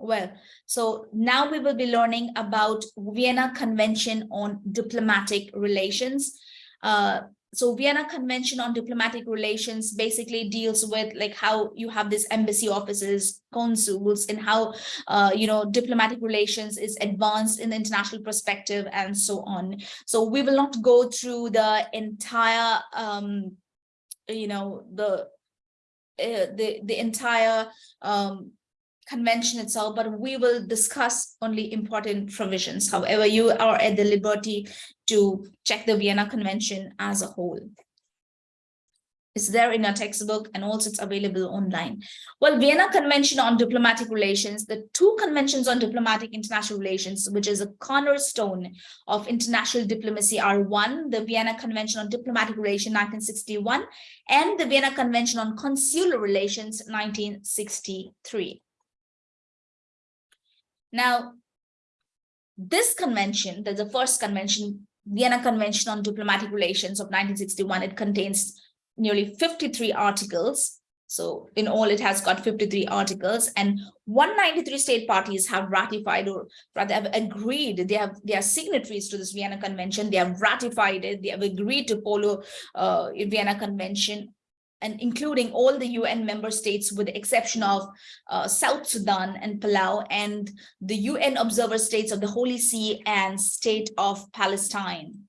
Well, so now we will be learning about Vienna Convention on Diplomatic Relations. Uh, so Vienna Convention on Diplomatic Relations basically deals with like how you have these embassy offices, consuls, and how, uh, you know, diplomatic relations is advanced in the international perspective and so on. So we will not go through the entire, um, you know, the uh, the the entire um, convention itself, but we will discuss only important provisions. However, you are at the liberty to check the Vienna Convention as a whole. It's there in our textbook and also it's available online. Well, Vienna Convention on Diplomatic Relations, the two conventions on diplomatic international relations, which is a cornerstone of international diplomacy are one, the Vienna Convention on Diplomatic Relations 1961 and the Vienna Convention on Consular Relations 1963. Now, this convention, the first convention, Vienna Convention on Diplomatic Relations of 1961, it contains nearly 53 articles. So in all, it has got 53 articles and 193 state parties have ratified or rather have agreed. They have they are signatories to this Vienna Convention. They have ratified it. They have agreed to follow uh, Vienna Convention and including all the UN member states with the exception of uh, South Sudan and Palau and the UN observer states of the Holy See and state of Palestine.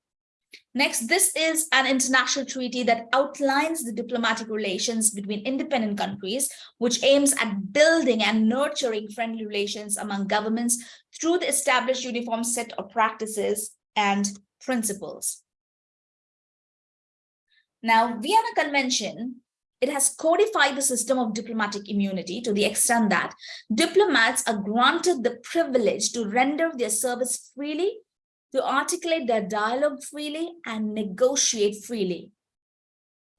Next, this is an international treaty that outlines the diplomatic relations between independent countries, which aims at building and nurturing friendly relations among governments through the established uniform set of practices and principles. Now, Vienna Convention, it has codified the system of diplomatic immunity to the extent that diplomats are granted the privilege to render their service freely, to articulate their dialogue freely, and negotiate freely.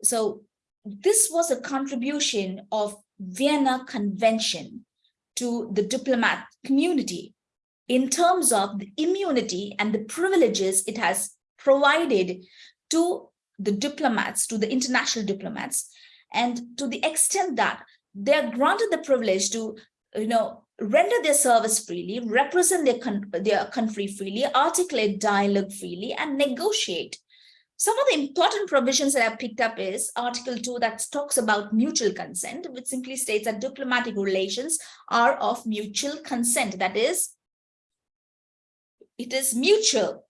So this was a contribution of Vienna Convention to the diplomat community in terms of the immunity and the privileges it has provided to the diplomats, to the international diplomats, and to the extent that they are granted the privilege to, you know, render their service freely, represent their, their country freely, articulate dialogue freely, and negotiate. Some of the important provisions that I've picked up is Article 2 that talks about mutual consent, which simply states that diplomatic relations are of mutual consent. That is, it is mutual.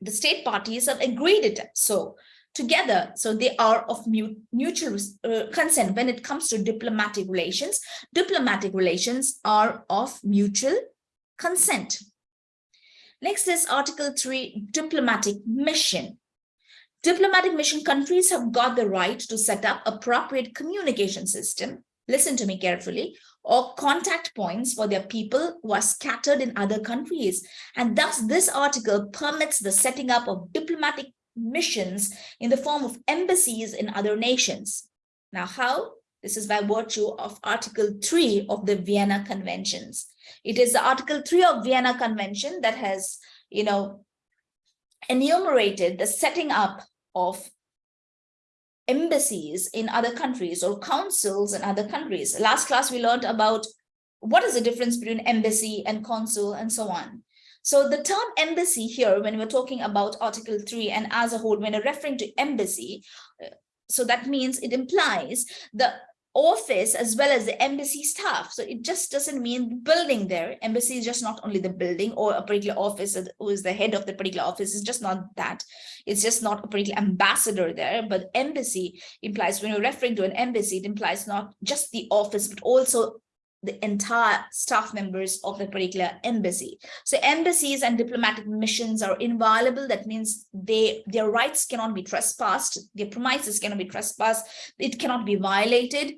The state parties have agreed it. So together. So they are of mutual uh, consent when it comes to diplomatic relations. Diplomatic relations are of mutual consent. Next is Article 3, diplomatic mission. Diplomatic mission countries have got the right to set up appropriate communication system, listen to me carefully, or contact points for their people who are scattered in other countries. And thus this article permits the setting up of diplomatic missions in the form of embassies in other nations. Now, how? This is by virtue of Article 3 of the Vienna Conventions. It is the Article 3 of Vienna Convention that has, you know, enumerated the setting up of embassies in other countries or consuls in other countries. Last class, we learned about what is the difference between embassy and consul and so on. So the term embassy here, when we're talking about Article 3 and as a whole, when we're referring to embassy, uh, so that means it implies the office as well as the embassy staff. So it just doesn't mean building there. Embassy is just not only the building or a particular office who is the head of the particular office. It's just not that. It's just not a particular ambassador there. But embassy implies when you're referring to an embassy, it implies not just the office, but also the entire staff members of the particular embassy. So embassies and diplomatic missions are inviolable. That means they their rights cannot be trespassed. Their premises cannot be trespassed. It cannot be violated.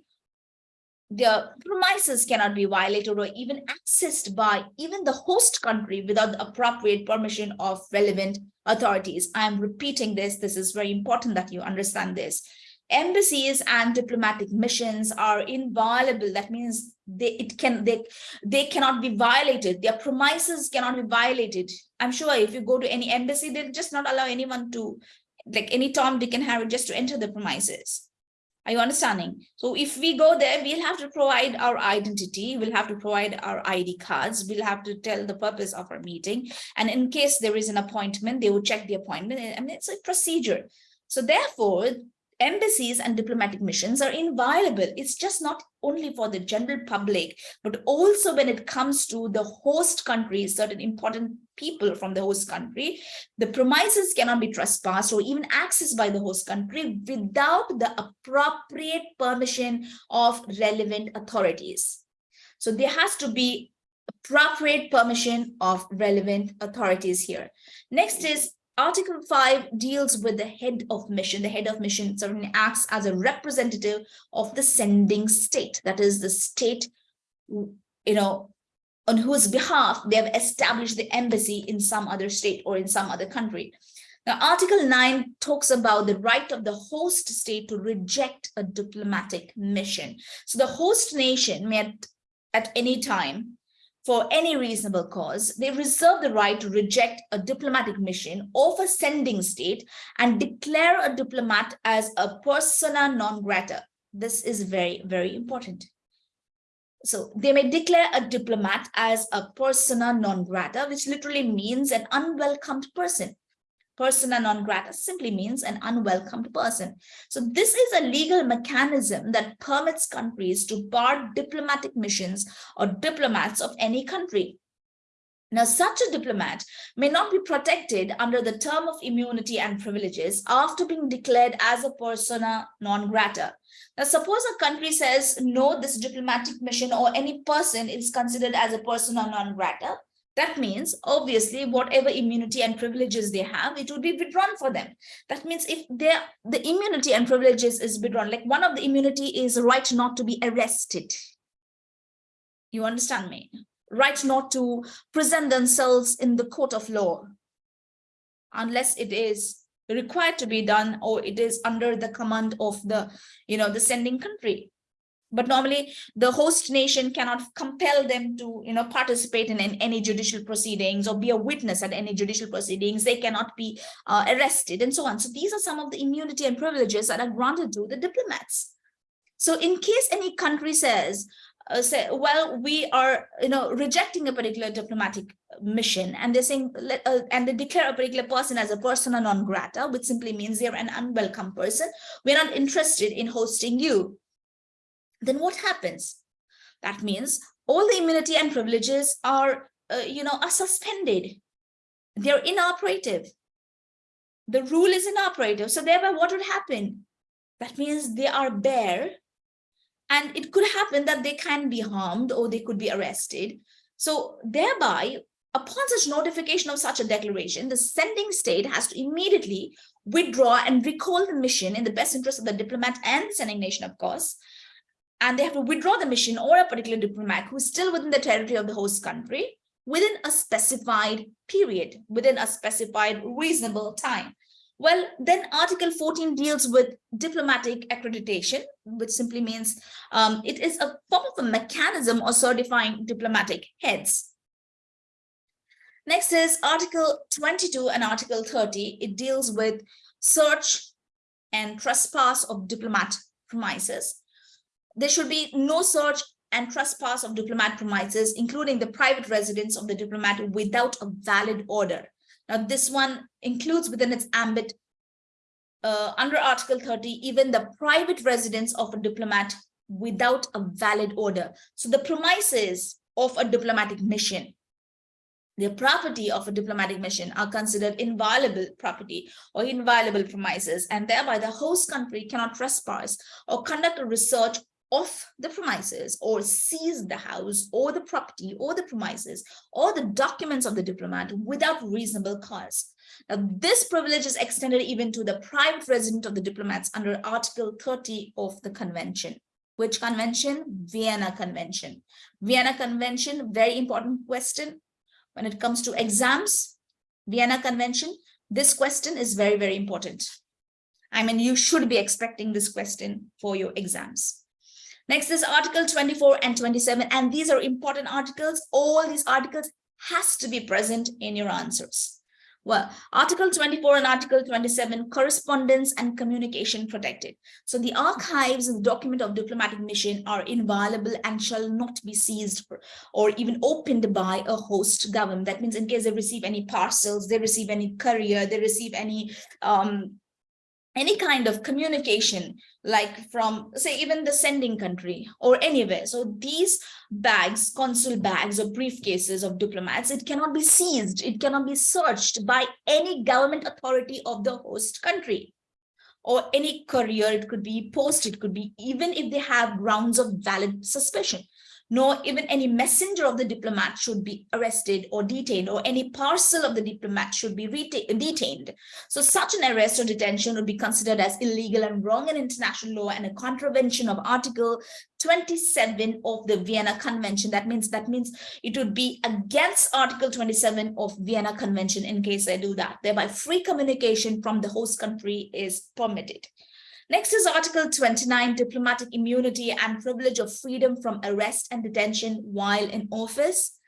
Their premises cannot be violated or even accessed by even the host country without the appropriate permission of relevant authorities. I am repeating this. This is very important that you understand this embassies and diplomatic missions are inviolable that means they it can they they cannot be violated their premises cannot be violated i'm sure if you go to any embassy they'll just not allow anyone to like any tom dick and harry just to enter the premises Are you understanding? So if we go there, we'll have to provide our identity, we'll have to provide our ID cards, we'll have to tell the purpose of our meeting. And in case there is an appointment, they will check the appointment. I mean, it's a procedure. So therefore, embassies and diplomatic missions are inviolable. It's just not only for the general public, but also when it comes to the host country, certain important people from the host country, the premises cannot be trespassed or even accessed by the host country without the appropriate permission of relevant authorities. So there has to be appropriate permission of relevant authorities here. Next is Article 5 deals with the head of mission. The head of mission certainly acts as a representative of the sending state. That is the state, you know, on whose behalf they have established the embassy in some other state or in some other country. Now, Article 9 talks about the right of the host state to reject a diplomatic mission. So the host nation may at, at any time for any reasonable cause, they reserve the right to reject a diplomatic mission of a sending state and declare a diplomat as a persona non grata. This is very, very important. So they may declare a diplomat as a persona non grata, which literally means an unwelcomed person persona non grata simply means an unwelcomed person. So this is a legal mechanism that permits countries to bar diplomatic missions or diplomats of any country. Now, such a diplomat may not be protected under the term of immunity and privileges after being declared as a persona non grata. Now, suppose a country says, no, this diplomatic mission or any person is considered as a persona non grata. That means obviously whatever immunity and privileges they have, it would be withdrawn for them. That means if the immunity and privileges is withdrawn, like one of the immunity is right not to be arrested. You understand me? Right not to present themselves in the court of law unless it is required to be done or it is under the command of the, you know, the sending country but normally the host nation cannot compel them to you know participate in, in any judicial proceedings or be a witness at any judicial proceedings. They cannot be uh, arrested and so on. So these are some of the immunity and privileges that are granted to the diplomats. So in case any country says uh, say well we are you know rejecting a particular diplomatic mission and they're saying uh, and they declare a particular person as a persona non grata which simply means they're an unwelcome person we're not interested in hosting you then what happens? That means all the immunity and privileges are, uh, you know, are suspended. They're inoperative. The rule is inoperative. So thereby what would happen? That means they are bare and it could happen that they can be harmed or they could be arrested. So thereby, upon such notification of such a declaration, the sending state has to immediately withdraw and recall the mission in the best interest of the diplomat and sending nation, of course, and they have to withdraw the mission or a particular diplomat who is still within the territory of the host country within a specified period, within a specified reasonable time. Well, then Article 14 deals with diplomatic accreditation, which simply means um, it is a form of a mechanism of certifying diplomatic heads. Next is Article 22 and Article 30. It deals with search and trespass of diplomat premises there should be no search and trespass of diplomat premises, including the private residence of the diplomat without a valid order. Now, this one includes within its ambit uh, under Article 30, even the private residence of a diplomat without a valid order. So the premises of a diplomatic mission, the property of a diplomatic mission are considered inviolable property or inviolable premises, and thereby the host country cannot trespass or conduct a research of the premises or seize the house or the property or the premises or the documents of the diplomat without reasonable cause. Now, this privilege is extended even to the private resident of the diplomats under Article 30 of the convention. Which convention? Vienna Convention. Vienna Convention, very important question. When it comes to exams, Vienna Convention, this question is very, very important. I mean, you should be expecting this question for your exams. Next is article 24 and 27, and these are important articles. All these articles has to be present in your answers. Well, Article 24 and Article 27, correspondence and communication protected. So the archives and document of diplomatic mission are inviolable and shall not be seized or even opened by a host government. That means in case they receive any parcels, they receive any courier, they receive any um, any kind of communication like from say even the sending country or anywhere. So these bags consul bags or briefcases of diplomats it cannot be seized it cannot be searched by any government authority of the host country. Or any courier it could be post it could be even if they have grounds of valid suspicion nor even any messenger of the diplomat should be arrested or detained, or any parcel of the diplomat should be detained. So such an arrest or detention would be considered as illegal and wrong in international law and a contravention of Article 27 of the Vienna Convention. That means that means it would be against Article 27 of Vienna Convention in case I do that. Thereby, free communication from the host country is permitted. Next is Article 29, diplomatic immunity and privilege of freedom from arrest and detention while in office.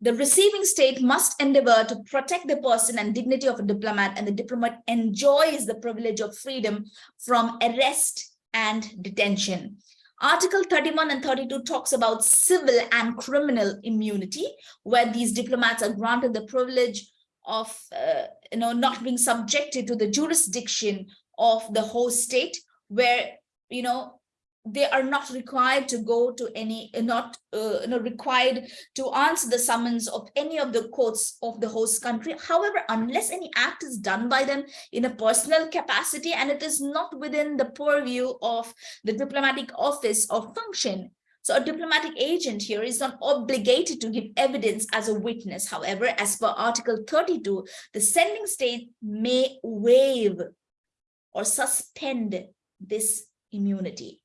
The receiving state must endeavor to protect the person and dignity of a diplomat, and the diplomat enjoys the privilege of freedom from arrest and detention. Article 31 and 32 talks about civil and criminal immunity, where these diplomats are granted the privilege of uh, you know not being subjected to the jurisdiction of the host state where you know they are not required to go to any not uh, know required to answer the summons of any of the courts of the host country. However unless any act is done by them in a personal capacity and it is not within the purview of the diplomatic office or function so a diplomatic agent here is not obligated to give evidence as a witness. However, as per Article 32, the sending state may waive or suspend this immunity.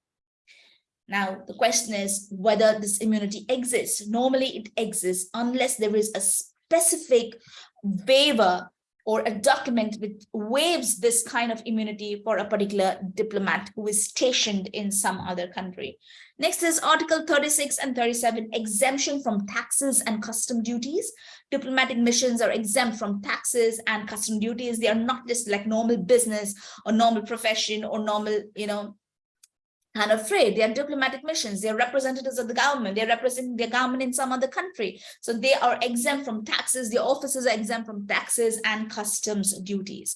Now, the question is whether this immunity exists. Normally, it exists unless there is a specific waiver or a document which waives this kind of immunity for a particular diplomat who is stationed in some other country. Next is Article 36 and 37, exemption from taxes and custom duties. Diplomatic missions are exempt from taxes and custom duties. They are not just like normal business or normal profession or normal, you know, and afraid. They are diplomatic missions. They are representatives of the government. They're representing their government in some other country. So they are exempt from taxes. their offices are exempt from taxes and customs duties.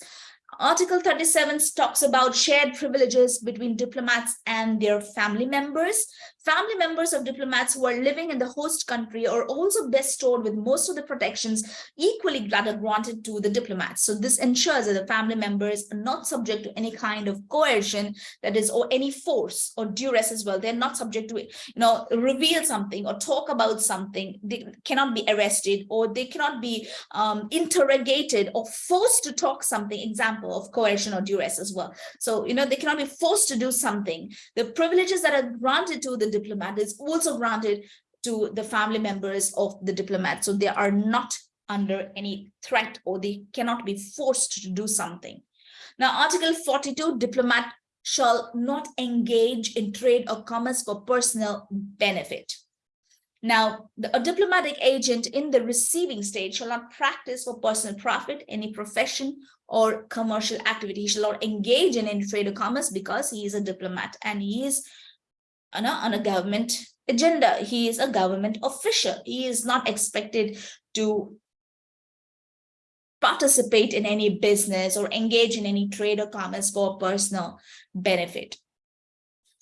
Article 37 talks about shared privileges between diplomats and their family members. Family members of diplomats who are living in the host country are also bestowed with most of the protections equally granted to the diplomats. So this ensures that the family members are not subject to any kind of coercion that is or any force or duress as well. They're not subject to, you know, reveal something or talk about something. They cannot be arrested or they cannot be um, interrogated or forced to talk something, example of coercion or duress as well. So, you know, they cannot be forced to do something. The privileges that are granted to the diplomat is also granted to the family members of the diplomat. So they are not under any threat or they cannot be forced to do something. Now, Article 42, diplomat shall not engage in trade or commerce for personal benefit. Now, the, a diplomatic agent in the receiving state shall not practice for personal profit, any profession or commercial activity. He shall not engage in any trade or commerce because he is a diplomat and he is on a, on a government agenda. He is a government official. He is not expected to participate in any business or engage in any trade or commerce for personal benefit.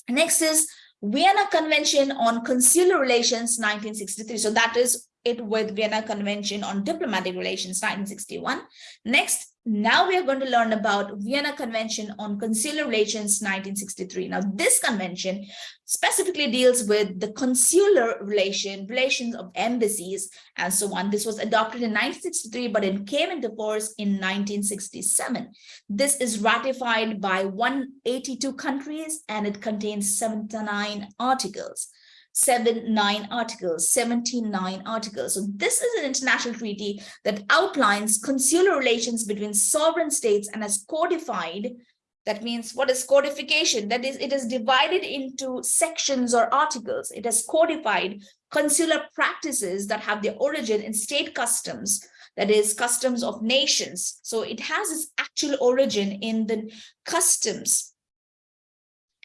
Next is Vienna Convention on Consular Relations 1963. So that is it with Vienna Convention on Diplomatic Relations 1961. Next, now we are going to learn about Vienna Convention on Consular Relations 1963. Now, this convention specifically deals with the consular relation, relations of embassies and so on. This was adopted in 1963, but it came into force in 1967. This is ratified by 182 countries and it contains 79 articles seven, nine articles, 79 articles. So this is an international treaty that outlines consular relations between sovereign states and has codified That means what is codification? That is, it is divided into sections or articles. It has codified consular practices that have their origin in state customs, that is customs of nations. So it has its actual origin in the customs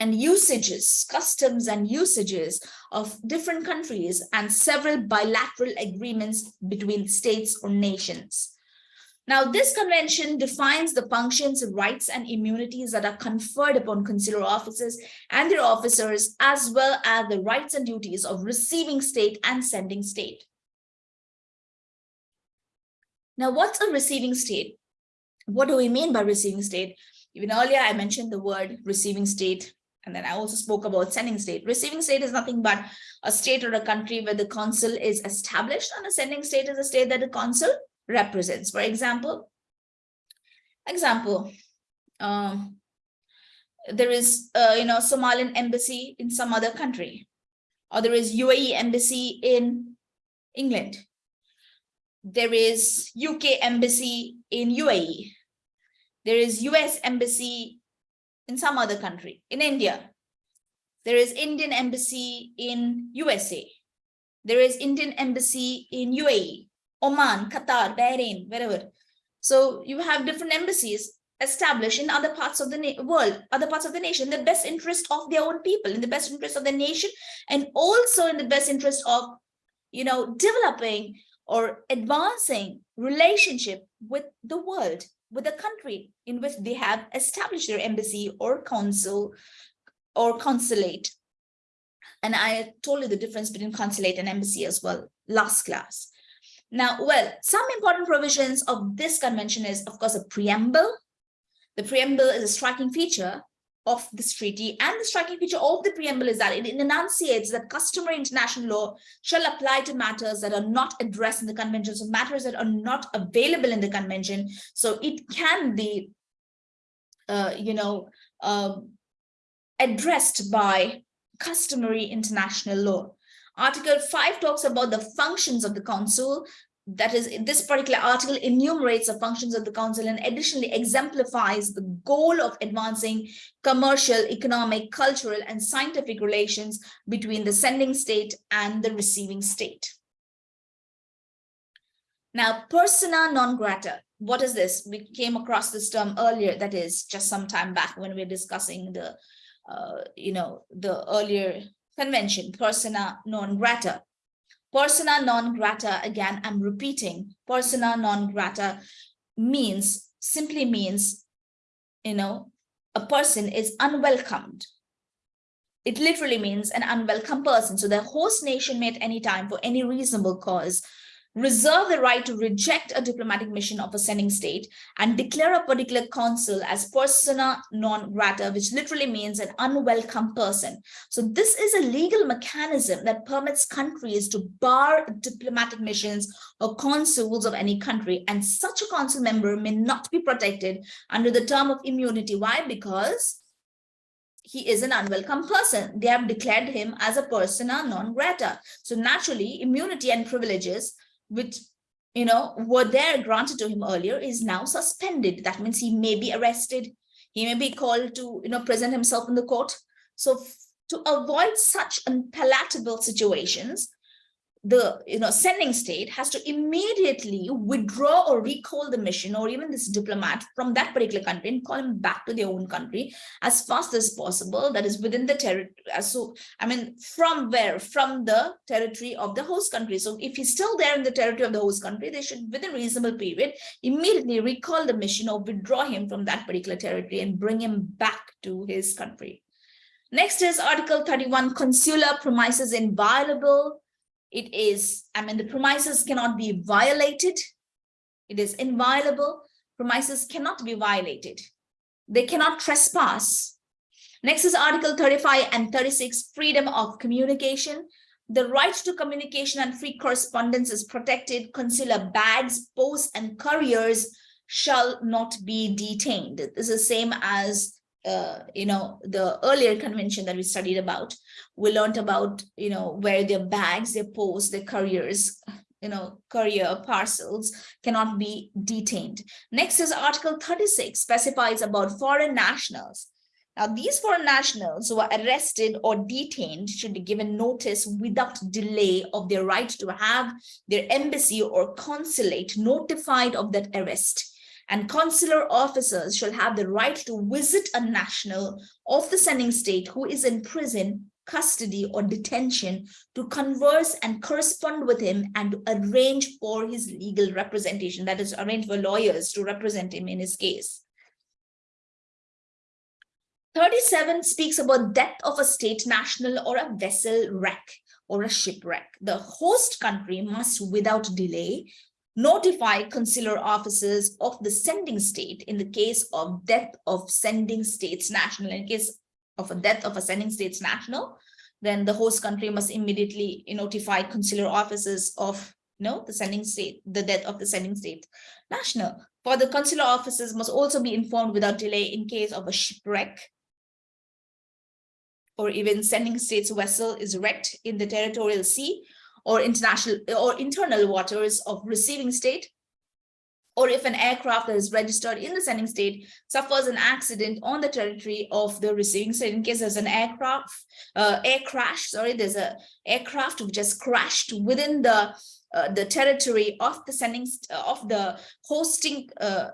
and usages, customs and usages of different countries and several bilateral agreements between states or nations. Now, this convention defines the functions, rights, and immunities that are conferred upon consular officers and their officers, as well as the rights and duties of receiving state and sending state. Now, what's a receiving state? What do we mean by receiving state? Even earlier, I mentioned the word receiving state, and then I also spoke about sending state. Receiving state is nothing but a state or a country where the consul is established, and a sending state is a state that the consul represents. For example, example, um, there is, uh, you know, Somalian embassy in some other country, or there is UAE embassy in England. There is UK embassy in UAE. There is US embassy in some other country, in India. There is Indian embassy in USA. There is Indian embassy in UAE. Oman, Qatar, Bahrain, wherever. So you have different embassies established in other parts of the world, other parts of the nation, the best interest of their own people, in the best interest of the nation, and also in the best interest of, you know, developing or advancing relationship with the world, with the country in which they have established their embassy or consul or consulate. And I told you the difference between consulate and embassy as well last class. Now, well, some important provisions of this convention is, of course, a preamble. The preamble is a striking feature of this treaty and the striking feature of the preamble is that it enunciates that customary international law shall apply to matters that are not addressed in the convention so matters that are not available in the convention so it can be uh, you know uh, addressed by customary international law Article 5 talks about the functions of the consul. That is, this particular article enumerates the functions of the consul and additionally exemplifies the goal of advancing commercial, economic, cultural, and scientific relations between the sending state and the receiving state. Now, persona non grata. What is this? We came across this term earlier, that is just some time back when we were discussing the, uh, you know, the earlier convention, persona non grata. Persona non grata, again, I'm repeating, persona non grata means, simply means, you know, a person is unwelcomed. It literally means an unwelcome person. So the host nation may at any time for any reasonable cause reserve the right to reject a diplomatic mission of a sending state and declare a particular consul as persona non grata, which literally means an unwelcome person. So this is a legal mechanism that permits countries to bar diplomatic missions or consuls of any country. And such a consul member may not be protected under the term of immunity. Why? Because he is an unwelcome person. They have declared him as a persona non grata. So naturally, immunity and privileges which you know were there granted to him earlier is now suspended. That means he may be arrested. He may be called to you know present himself in the court. So to avoid such unpalatable situations the you know sending state has to immediately withdraw or recall the mission or even this diplomat from that particular country and call him back to their own country as fast as possible that is within the territory so i mean from where from the territory of the host country. So if he's still there in the territory of the host country they should within reasonable period immediately recall the mission or withdraw him from that particular territory and bring him back to his country. Next is article 31 consular premises inviolable it is, I mean, the premises cannot be violated. It is inviolable. Premises cannot be violated. They cannot trespass. Next is Article 35 and 36, freedom of communication. The right to communication and free correspondence is protected. Consular bags, posts, and couriers shall not be detained. This is same as uh, you know, the earlier convention that we studied about, we learned about, you know, where their bags, their posts, their couriers, you know, courier parcels cannot be detained. Next is Article 36 specifies about foreign nationals. Now, these foreign nationals who are arrested or detained should be given notice without delay of their right to have their embassy or consulate notified of that arrest. And consular officers shall have the right to visit a national of the sending state who is in prison custody or detention to converse and correspond with him and to arrange for his legal representation that is arrange for lawyers to represent him in his case. 37 speaks about death of a state national or a vessel wreck or a shipwreck. The host country must without delay notify consular officers of the sending state in the case of death of sending state's national in case of a death of a sending state's national, then the host country must immediately notify consular officers of you know, the sending state, the death of the sending state national. For the consular officers must also be informed without delay in case of a shipwreck or even sending state's vessel is wrecked in the territorial sea or international or internal waters of receiving state or if an aircraft that is registered in the sending state suffers an accident on the territory of the receiving state. In case there's an aircraft uh, air crash sorry there's a aircraft which has crashed within the uh, the territory of the sending uh, of the hosting uh,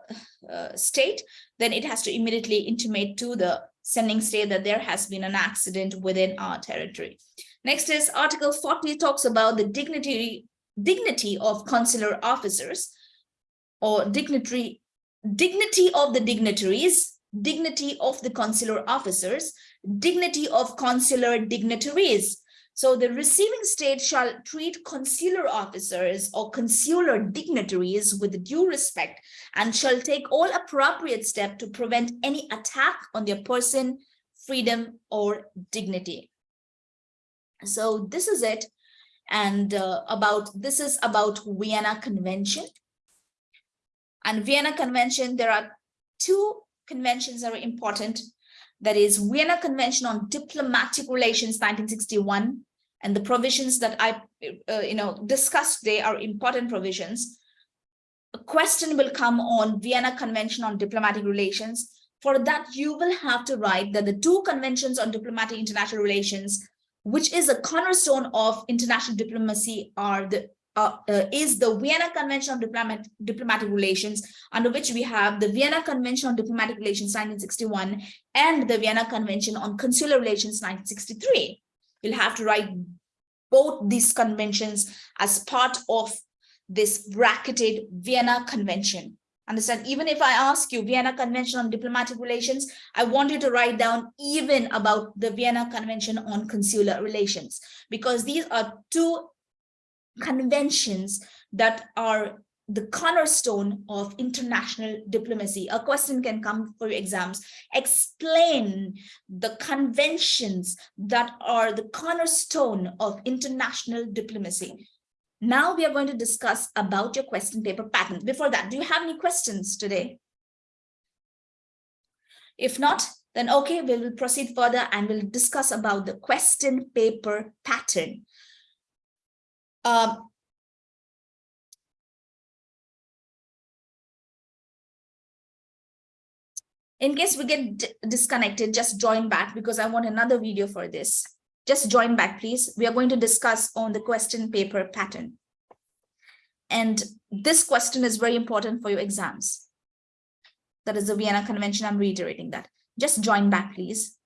uh, state then it has to immediately intimate to the sending state that there has been an accident within our territory next is article 40 talks about the dignity dignity of consular officers or dignitary, dignity of the dignitaries, dignity of the consular officers, dignity of consular dignitaries. So the receiving state shall treat consular officers or consular dignitaries with due respect and shall take all appropriate steps to prevent any attack on their person, freedom, or dignity. So this is it. And uh, about this is about Vienna Convention. And Vienna Convention, there are two conventions that are important. That is Vienna Convention on Diplomatic Relations 1961 and the provisions that I uh, you know discussed they are important provisions. A question will come on Vienna Convention on Diplomatic Relations. For that, you will have to write that the two conventions on diplomatic international relations, which is a cornerstone of international diplomacy, are the uh, uh, is the Vienna Convention on Diplomat Diplomatic Relations, under which we have the Vienna Convention on Diplomatic Relations 1961 and the Vienna Convention on Consular Relations 1963. You'll have to write both these conventions as part of this bracketed Vienna Convention. Understand, even if I ask you Vienna Convention on Diplomatic Relations, I want you to write down even about the Vienna Convention on Consular Relations, because these are two conventions that are the cornerstone of international diplomacy. A question can come for exams. Explain the conventions that are the cornerstone of international diplomacy. Now we are going to discuss about your question paper pattern. Before that, do you have any questions today? If not, then okay, we will proceed further and we'll discuss about the question paper pattern. Um, in case we get disconnected, just join back because I want another video for this. Just join back, please. We are going to discuss on the question paper pattern. And this question is very important for your exams. That is the Vienna Convention. I'm reiterating that. Just join back, please.